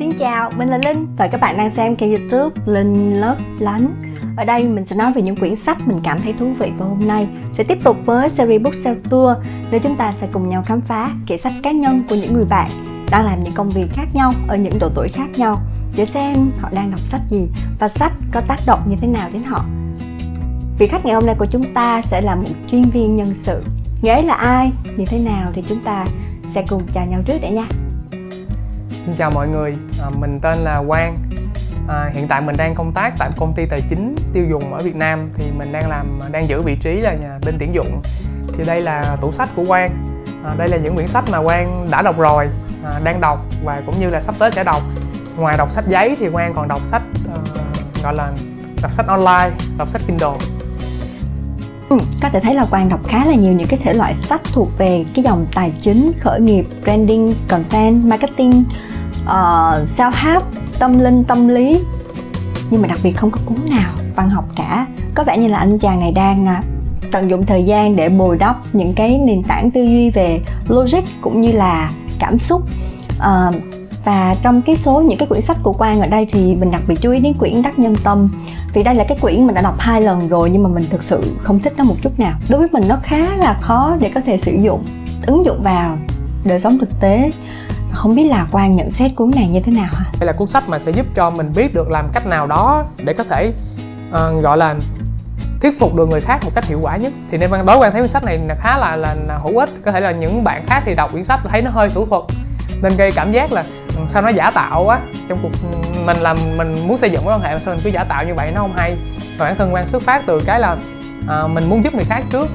Xin chào, mình là Linh và các bạn đang xem kênh youtube Linh Lớp Lánh. Ở đây mình sẽ nói về những quyển sách mình cảm thấy thú vị và hôm nay sẽ tiếp tục với series Bookshelf Tour nơi chúng ta sẽ cùng nhau khám phá kệ sách cá nhân của những người bạn đang làm những công việc khác nhau ở những độ tuổi khác nhau để xem họ đang đọc sách gì và sách có tác động như thế nào đến họ. Vị khách ngày hôm nay của chúng ta sẽ là một chuyên viên nhân sự. Nghĩa là ai, như thế nào thì chúng ta sẽ cùng chào nhau trước đã nha. Xin chào mọi người, à, mình tên là Quang. À, Hiện tại mình đang công tác tại công ty tài chính tiêu dùng ở Việt Nam. Thì mình đang làm đang giữ vị trí là nhà bên tuyển dụng. Thì đây là tủ sách của Quang. À, Đây là những quyển sách mà Quang đã đọc rồi, à, đang đọc và cũng như là sắp tới sẽ đọc. Ngoài đọc sách giấy thì Quang còn đọc sách uh, gọi là đọc sách online, đọc sách Kindle. Ừ, có thể thấy là Quang đọc khá là nhiều những cái thể loại sách thuộc về cái dòng tài chính, khởi nghiệp, branding, content, marketing, Ờ, uh, self-help, tâm linh, tâm lý. Nhưng mà đặc biệt không có cuốn nào văn học cả. Có vẻ như là anh chàng này đang uh, tận dụng thời gian để bồi đắp những cái nền tảng tư duy về logic cũng như là cảm xúc. Uh, và trong cái số những cái quyển sách của Quang ở đây thì mình đặc biệt chú ý đến quyển Đắc Nhân Tâm. Vì đây là cái quyển mình đã đọc hai lần rồi nhưng mà mình thực sự không thích nó một chút nào. Đối với mình nó khá là khó để có thể sử dụng ứng dụng vào đời sống thực tế không biết là quan nhận xét cuốn này như thế nào hả? Đây là cuốn sách mà sẽ giúp cho mình biết được làm cách nào đó để có thể uh, gọi là thuyết phục được người khác một cách hiệu quả nhất. Thì nên đối quan thấy cuốn sách này là khá là, là là hữu ích. Có thể là những bạn khác thì đọc quyển sách thấy nó hơi thủ thuật nên gây cảm giác là ừ, sao nó giả tạo quá trong cuộc mình làm mình muốn xây dựng mối quan hệ mà sao mình cứ giả tạo như vậy nó không hay. Và bản thân quan xuất phát từ cái là à, mình muốn giúp người khác trước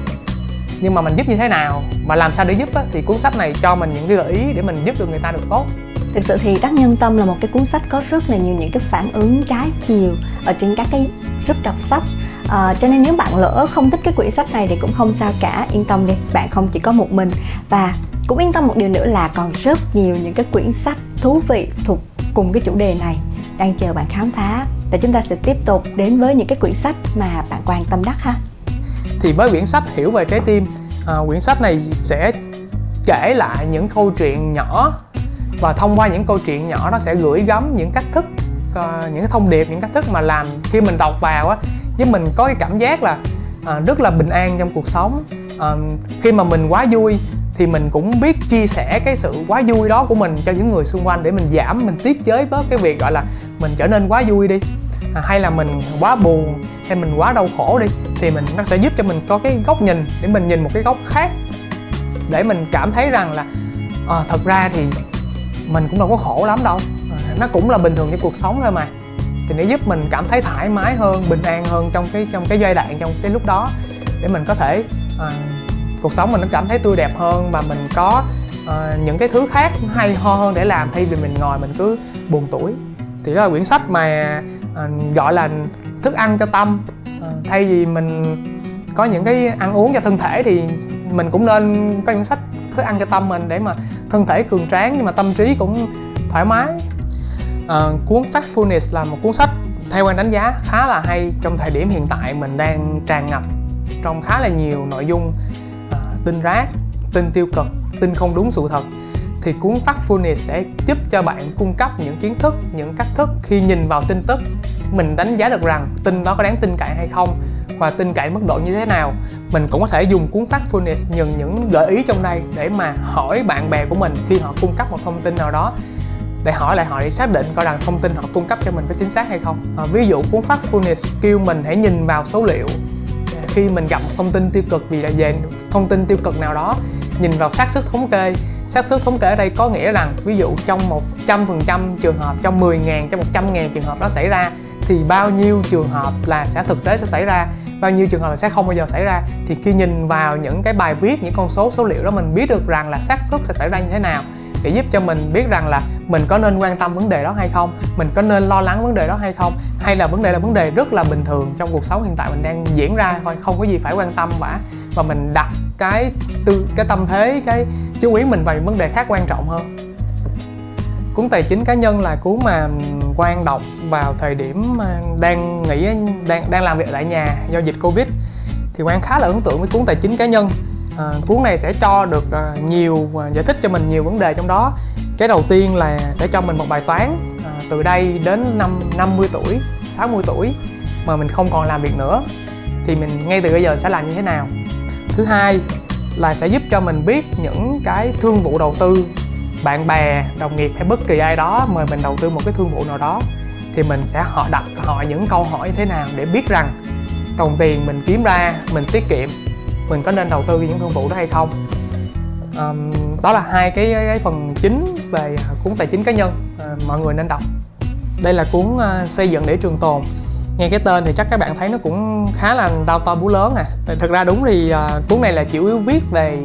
nhưng mà mình giúp như thế nào? Mà làm sao để giúp á, thì cuốn sách này cho mình những cái gợi ý để mình giúp được người ta được tốt. Thực sự thì đắc nhân tâm là một cái cuốn sách có rất là nhiều những cái phản ứng trái chiều ở trên các cái group đọc sách. À, cho nên nếu bạn lỡ không thích cái quyển sách này thì cũng không sao cả yên tâm đi bạn không chỉ có một mình. Và cũng yên tâm một điều nữa là còn rất nhiều những cái quyển sách thú vị thuộc cùng cái chủ đề này đang chờ bạn khám phá. Và chúng ta sẽ tiếp tục đến với những cái quyển sách mà bạn quan tâm đắc ha thì với quyển sách hiểu về trái tim. À, quyển sách này sẽ kể lại những câu chuyện nhỏ và thông qua những câu chuyện nhỏ nó sẽ gửi gắm những cách thức uh, những cái thông điệp những cách thức mà làm khi mình đọc vào á với mình có cái cảm giác là uh, rất là bình an trong cuộc sống. Uh, khi mà mình quá vui thì mình cũng biết chia sẻ cái sự quá vui đó của mình cho những người xung quanh để mình giảm mình tiết chế bớt cái việc gọi là mình trở nên quá vui đi. À, hay là mình quá buồn hay mình quá đau khổ đi thì mình nó sẽ giúp cho mình có cái góc nhìn để mình nhìn một cái góc khác. Để mình cảm thấy rằng là à, thật ra thì mình cũng đâu có khổ lắm đâu. À, nó cũng là bình thường trong cuộc sống thôi mà. Thì nó giúp mình cảm thấy thoải mái hơn bình an hơn trong cái trong cái giai đoạn trong cái lúc đó. Để mình có thể à, cuộc sống mình nó cảm thấy tươi đẹp hơn và mình có uh, những cái thứ khác hay ho hơn để làm thay vì mình ngồi mình cứ buồn tuổi thì đó là quyển sách mà uh, gọi là thức ăn cho tâm. Ờ, thay vì mình có những cái ăn uống cho thân thể thì mình cũng nên có những sách thức ăn cho tâm mình để mà thân thể cường tráng nhưng mà tâm trí cũng thoải mái. À, cuốn Factfulness là một cuốn sách theo anh đánh giá khá là hay trong thời điểm hiện tại mình đang tràn ngập trong khá là nhiều nội dung ờ, tin rác tin tiêu cực tin không đúng sự thật thì cuốn Factfulness sẽ giúp cho bạn cung cấp những kiến thức, những cách thức khi nhìn vào tin tức. Mình đánh giá được rằng tin đó có đáng tin cậy hay không và tin cậy mức độ như thế nào. Mình cũng có thể dùng cuốn Factfulness nhận những gợi ý trong đây để mà hỏi bạn bè của mình khi họ cung cấp một thông tin nào đó để hỏi lại họ để xác định coi rằng thông tin họ cung cấp cho mình có chính xác hay không. À, ví dụ cuốn Factfulness kêu mình hãy nhìn vào số liệu. Ờ, khi mình gặp thông tin tiêu cực vì là về thông tin tiêu cực nào đó nhìn vào xác suất thống kê xác suất thống kê ở đây có nghĩa rằng, ví dụ trong 100% trường hợp, trong 10.000 trong 100.000 trường hợp đó xảy ra thì bao nhiêu trường hợp là sẽ thực tế sẽ xảy ra, bao nhiêu trường hợp là sẽ không bao giờ xảy ra. Thì khi nhìn vào những cái bài viết, những con số số liệu đó, mình biết được rằng là xác suất sẽ xảy ra như thế nào để giúp cho mình biết rằng là mình có nên quan tâm vấn đề đó hay không, mình có nên lo lắng vấn đề đó hay không, hay là vấn đề là vấn đề rất là bình thường trong cuộc sống hiện tại mình đang diễn ra thôi, không có gì phải quan tâm cả. Và mình đặt cái tư, cái tâm thế, cái chú ý mình vào những vấn đề khác quan trọng hơn cuốn tài chính cá nhân là cuốn mà quan đọc vào thời điểm đang nghỉ đang đang làm việc tại nhà do dịch covid. Thì quan khá là ấn tượng với cuốn tài chính cá nhân. À, cuốn này sẽ cho được à, nhiều à, giải thích cho mình nhiều vấn đề trong đó. Cái đầu tiên là sẽ cho mình một bài toán à, từ đây đến năm 50 tuổi 60 tuổi mà mình không còn làm việc nữa. Thì mình ngay từ bây giờ sẽ làm như thế nào? Thứ hai là sẽ giúp cho mình biết những cái thương vụ đầu tư bạn bè đồng nghiệp hay bất kỳ ai đó mời mình đầu tư một cái thương vụ nào đó thì mình sẽ họ đặt họ những câu hỏi thế nào để biết rằng đồng tiền mình kiếm ra mình tiết kiệm mình có nên đầu tư những thương vụ đó hay không. Um, đó là hai cái, cái phần chính về cuốn tài chính cá nhân uh, mọi người nên đọc. Đây là cuốn uh, xây dựng để trường tồn. Nghe cái tên thì chắc các bạn thấy nó cũng khá là đau to bú lớn à. Thực ra đúng thì uh, cuốn này là chủ yếu viết về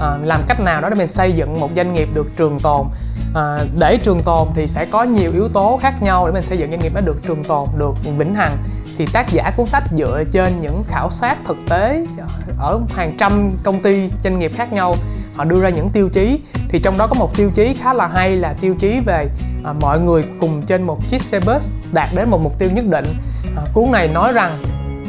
à, làm cách nào đó để mình xây dựng một doanh nghiệp được trường tồn? À, để trường tồn thì sẽ có nhiều yếu tố khác nhau để mình xây dựng doanh nghiệp nó được trường tồn được vĩnh hằng. Thì tác giả cuốn sách dựa trên những khảo sát thực tế ờ, ở hàng trăm công ty doanh nghiệp khác nhau họ đưa ra những tiêu chí. Thì trong đó có một tiêu chí khá là hay là tiêu chí về à, mọi người cùng trên một chiếc xe bus đạt đến một mục tiêu nhất định. À, cuốn này nói rằng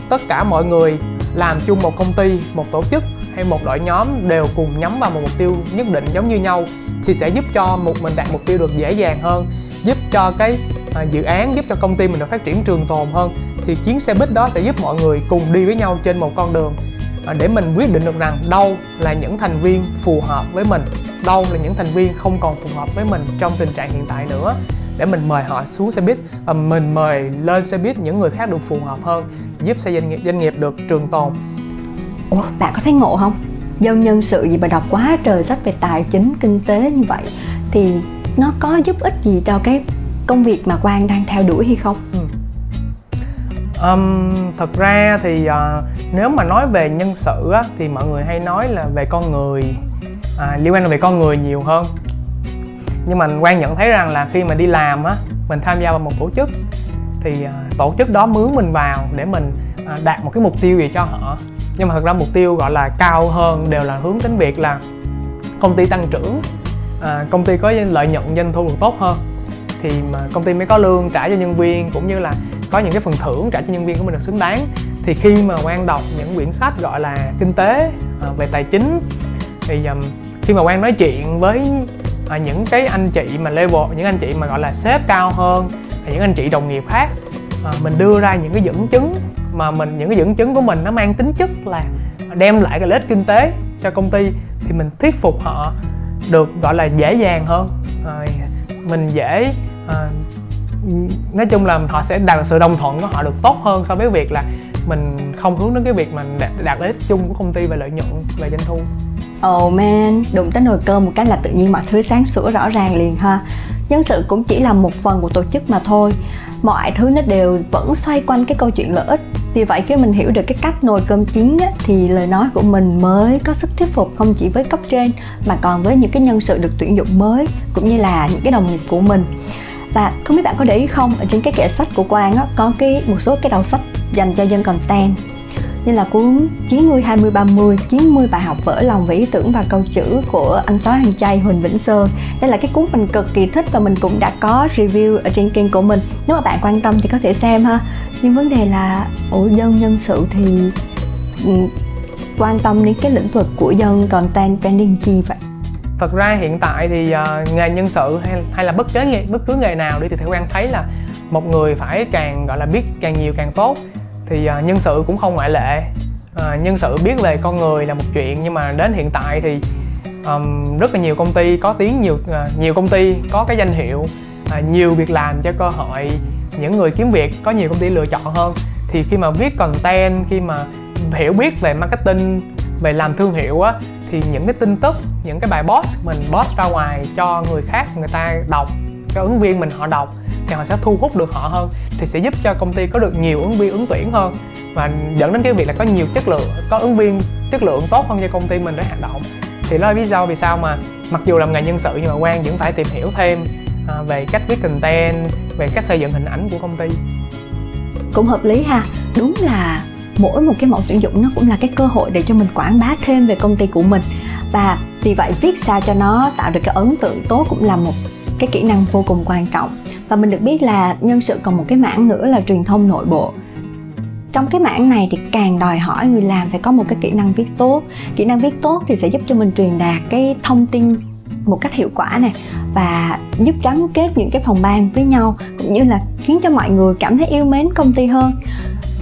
tất cả mọi người làm chung một công ty một tổ chức hay một đội nhóm đều cùng nhắm vào một mục tiêu nhất định giống như nhau thì sẽ giúp cho một mình đạt mục tiêu được dễ dàng hơn giúp cho cái à, dự án giúp cho công ty mình được phát triển trường tồn hơn. Thì chuyến xe buýt đó sẽ giúp mọi người cùng đi với nhau trên một con đường à, để mình quyết định được rằng đâu là những thành viên phù hợp với mình đâu là những thành viên không còn phù hợp với mình trong tình trạng hiện tại nữa để mình mời họ xuống xe buýt và mình mời lên xe buýt những người khác được phù hợp hơn giúp xe doanh nghiệp doanh nghiệp được trường tồn. Ủa bạn có thấy ngộ không? Dân nhân sự gì mà đọc quá trời sách về tài chính kinh tế như vậy thì nó có giúp ích gì cho cái công việc mà quang đang theo đuổi hay không? Ừ. um, thật ra thì uh, nếu mà nói về nhân sự á, thì mọi người hay nói là về con người à, liên quan về con người nhiều hơn. Nhưng mà quan nhận thấy rằng là khi mà đi làm á mình tham gia vào một tổ chức thì uh, tổ chức đó mướn mình vào để mình uh, đạt một cái mục tiêu gì cho họ nhưng mà thật ra mục tiêu gọi là cao hơn đều là hướng đến việc là công ty tăng trưởng à, công ty có lợi nhuận doanh thu được tốt hơn. Thì mà công ty mới có lương trả cho nhân viên cũng như là có những cái phần thưởng trả cho nhân viên của mình được xứng đáng. Thì khi mà quan đọc những quyển sách gọi là kinh tế à, về tài chính thì um, khi mà quan nói chuyện với à, những cái anh chị mà level những anh chị mà gọi là sếp cao hơn những anh chị đồng nghiệp khác à, mình đưa ra những cái dẫn chứng mà mình những cái dẫn chứng của mình nó mang tính chất là đem lại cái lợi ích kinh tế cho công ty thì mình thuyết phục họ được gọi là dễ dàng hơn. Rồi mình dễ à, nói chung là họ sẽ đạt được sự đồng thuận của họ được tốt hơn so với việc là mình không hướng đến cái việc mình đạt, đạt lợi ích chung của công ty về lợi nhuận về doanh thu. Oh man, đụng tới nồi cơm một cái là tự nhiên mọi thứ sáng sủa rõ ràng liền ha. Nhân sự cũng chỉ là một phần của tổ chức mà thôi. Mọi thứ nó đều vẫn xoay quanh cái câu chuyện lợi ích vì vậy khi mình hiểu được cái cách nồi cơm chín á, thì lời nói của mình mới có sức thuyết phục không chỉ với cấp trên mà còn với những cái nhân sự được tuyển dụng mới cũng như là những cái đồng nghiệp của mình. Và không biết bạn có để ý không ở trên cái kệ sách của Quang á, có cái một số cái đầu sách dành cho dân content như là cuốn 90 20 30 90 bài học vỡ lòng về ý tưởng và câu chữ của anh Sói Hàng Chay Huỳnh Vĩnh Sơn. Đây là cái cuốn mình cực kỳ thích và mình cũng đã có review ở trên kênh của mình. Nếu mà bạn quan tâm thì có thể xem ha. Nhưng vấn đề là ủa dân nhân sự thì ừ, quan tâm đến cái lĩnh vực của dân content branding chi vậy? Thật ra hiện tại thì uh, nghề nhân sự hay hay là bất cứ nghề bất cứ nghề nào đi thì theo quan thấy là một người phải càng gọi là biết càng nhiều càng tốt thì uh, nhân sự cũng không ngoại lệ. Uh, nhân sự biết về con người là một chuyện nhưng mà đến hiện tại thì um, rất là nhiều công ty có tiếng nhiều uh, nhiều công ty có cái danh hiệu uh, nhiều việc làm cho cơ hội những người kiếm việc có nhiều công ty lựa chọn hơn. Thì khi mà viết content khi mà hiểu biết về marketing về làm thương hiệu á thì những cái tin tức những cái bài post mình post ra ngoài cho người khác người ta đọc cái ứng viên mình họ đọc thì họ sẽ thu hút được họ hơn, thì sẽ giúp cho công ty có được nhiều ứng viên, ứng tuyển hơn. Và dẫn đến cái việc là có nhiều chất lượng, có ứng viên chất lượng tốt hơn cho công ty mình để hoạt động. Thì đó là lý do vì sao mà mặc dù làm nghề nhân sự nhưng mà quan vẫn phải tìm hiểu thêm à, về cách viết content, về cách xây dựng hình ảnh của công ty. Cũng hợp lý ha. Đúng là mỗi một cái mẫu tuyển dụng nó cũng là cái cơ hội để cho mình quảng bá thêm về công ty của mình. Và vì vậy viết sao cho nó tạo được cái ấn tượng tốt cũng là một cái kỹ năng vô cùng quan trọng. Và mình được biết là nhân sự còn một cái mảng nữa là truyền thông nội bộ. Trong cái mảng này thì càng đòi hỏi người làm phải có một cái kỹ năng viết tốt. Kỹ năng viết tốt thì sẽ giúp cho mình truyền đạt cái thông tin một cách hiệu quả nè và giúp gắn kết những cái phòng ban với nhau cũng như là khiến cho mọi người cảm thấy yêu mến công ty hơn.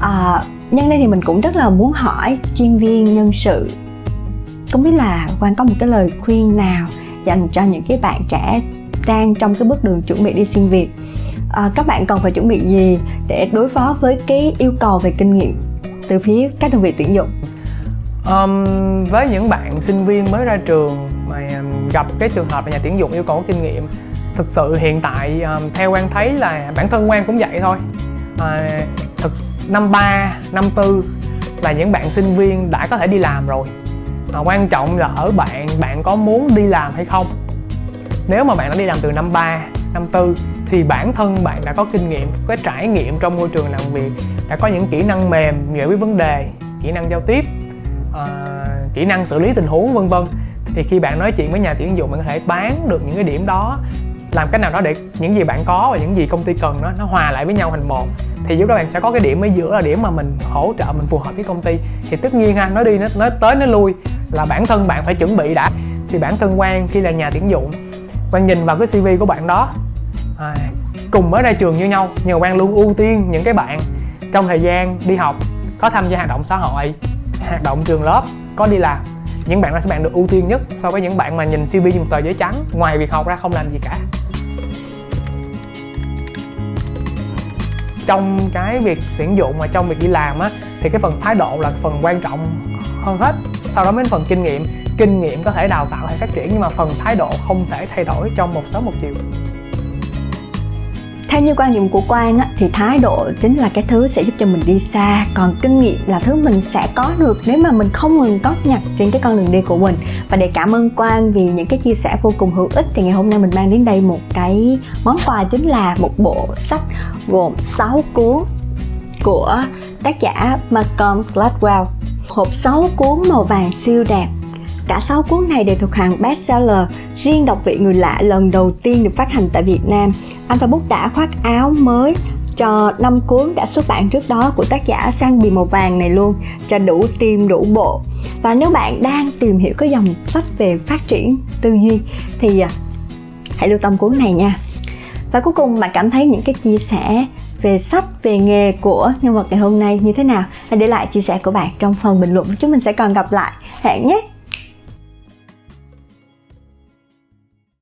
À, nhân đây thì mình cũng rất là muốn hỏi chuyên viên nhân sự không biết là quan có một cái lời khuyên nào dành cho những cái bạn trẻ đang trong cái bước đường chuẩn bị đi xin việc. À, các bạn cần phải chuẩn bị gì để đối phó với cái yêu cầu về kinh nghiệm từ phía các đơn vị tuyển dụng? Um, với những bạn sinh viên mới ra trường mà gặp cái trường hợp là nhà tuyển dụng yêu cầu kinh nghiệm thực sự hiện tại um, theo quan thấy là bản thân quan cũng vậy thôi. À, thực năm ba năm tư là những bạn sinh viên đã có thể đi làm rồi. À, quan trọng là ở bạn bạn có muốn đi làm hay không? Nếu mà bạn đã đi làm từ năm 3, năm tư thì bản thân bạn đã có kinh nghiệm, có trải nghiệm trong môi trường làm việc, đã có những kỹ năng mềm giải quyết vấn đề, kỹ năng giao tiếp, uh, kỹ năng xử lý tình huống vân vân. Thì khi bạn nói chuyện với nhà tuyển dụng bạn có thể bán được những cái điểm đó làm cách nào đó để những gì bạn có và những gì công ty cần nó nó hòa lại với nhau thành một. Thì lúc đó bạn sẽ có cái điểm ở giữa là điểm mà mình hỗ trợ mình phù hợp với công ty. Thì tất nhiên ha nói đi nó nói tới nó lui là bản thân bạn phải chuẩn bị đã. Thì bản thân quan khi là nhà tuyển dụng quan nhìn vào cái cv của bạn đó. À, cùng mới ra trường như nhau nhưng mà quan luôn ưu tiên những cái bạn trong thời gian đi học có tham gia hoạt động xã hội hoạt động trường lớp có đi làm. Những bạn đó sẽ bạn được ưu tiên nhất so với những bạn mà nhìn cv như một tờ giấy trắng ngoài việc học ra không làm gì cả. Trong cái việc tuyển dụng và trong việc đi làm á thì cái phần thái độ là phần quan trọng hơn hết. Sau đó mới đến phần kinh nghiệm kinh nghiệm có thể đào tạo hay phát triển nhưng mà phần thái độ không thể thay đổi trong một sớm một chiều. Theo như quan điểm của Quang á, thì thái độ chính là cái thứ sẽ giúp cho mình đi xa còn kinh nghiệm là thứ mình sẽ có được nếu mà mình không ngừng góp nhặt trên cái con đường đi của mình. Và để cảm ơn Quang vì những cái chia sẻ vô cùng hữu ích thì ngày hôm nay mình mang đến đây một cái món quà chính là một bộ sách gồm 6 cuốn của tác giả Malcolm Gladwell. Hộp 6 cuốn màu vàng siêu đẹp. Cả 6 cuốn này đều thuộc hàng bestseller, riêng đọc vị người lạ lần đầu tiên được phát hành tại Việt Nam. Alpha Book đã khoác áo mới cho 5 cuốn đã xuất bản trước đó của tác giả sang bì màu vàng này luôn cho đủ tim đủ bộ. Và nếu bạn đang tìm hiểu cái dòng sách về phát triển tư duy thì à, hãy lưu tâm cuốn này nha. Và cuối cùng bạn cảm thấy những cái chia sẻ về sách về nghề của nhân vật ngày hôm nay như thế nào? Hãy để lại chia sẻ của bạn trong phần bình luận. Chúng mình sẽ còn gặp lại. Hẹn nhé!